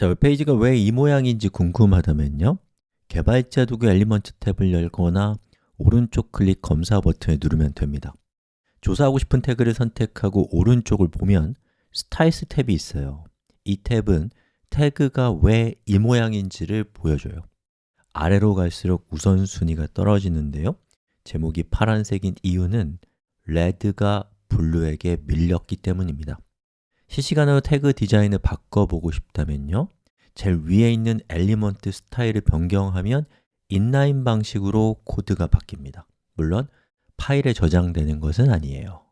자, 웹페이지가 왜 이 모양인지 궁금하다면요. 개발자 도구 Elements 탭을 열거나 오른쪽 클릭 검사 버튼을 누르면 됩니다. 조사하고 싶은 태그를 선택하고 오른쪽을 보면 Styles 탭이 있어요. 이 탭은 태그가 왜 이 모양인지를 보여줘요. 아래로 갈수록 우선순위가 떨어지는데요. 제목이 파란색인 이유는 red가 blue에게 밀렸기 때문입니다 실시간으로 태그 디자인을 바꿔보고 싶다면요. 제일 위에 있는 element style을 변경하면 inline 방식으로 코드가 바뀝니다. 물론 파일에 저장되는 것은 아니에요